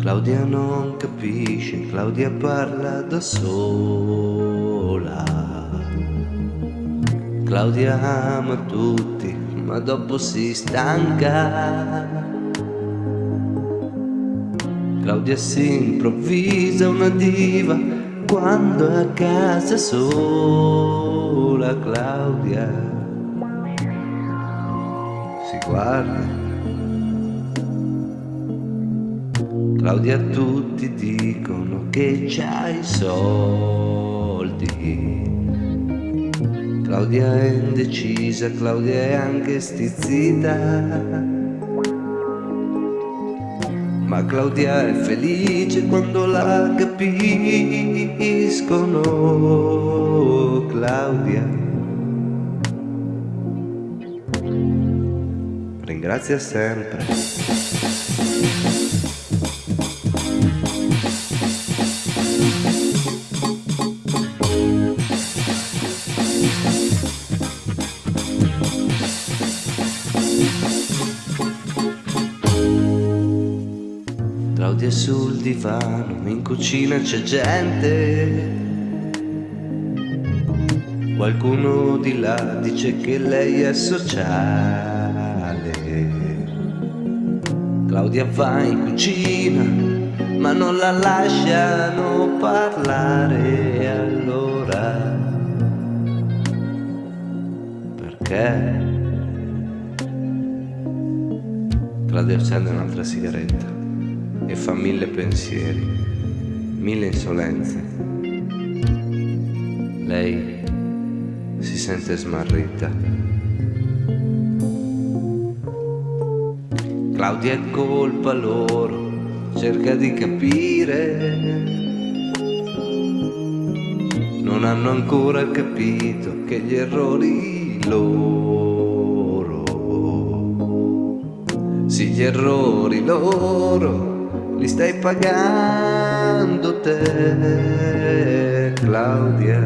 Claudia non capisce, Claudia parla da sola. Claudia ama tutti, ma dopo si stanca. Claudia si improvvisa una diva quando è a casa sola. Claudia si guarda. Claudia tutti dicono che c'hai soldi. Claudia è indecisa, Claudia è anche stizzita. Ma Claudia è felice quando la capiscono Claudia Ringrazia sempre Claudia sul divano, in cucina c'è gente. Qualcuno di là dice che lei è sociale. Claudia va in cucina, ma non la lasciano parlare allora. Perché? Claudia accende un'altra sigaretta e fa mille pensieri, mille insolenze. Lei si sente smarrita. Claudia è colpa loro, cerca di capire. Non hanno ancora capito che gli errori loro, sì gli errori loro li stai pagando te, Claudia.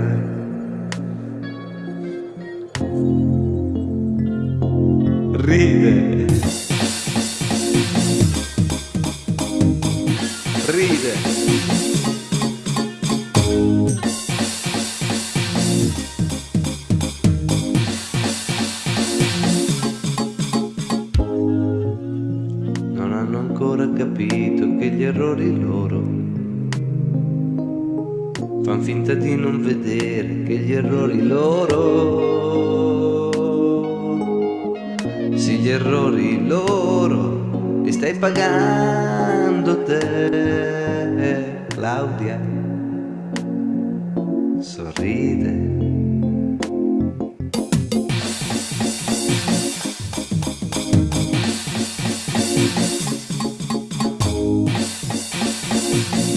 Ride. Ride. ancora capito che gli errori loro fan finta di non vedere che gli errori loro sì gli errori loro li stai pagando rabbia, eh. sorride. thank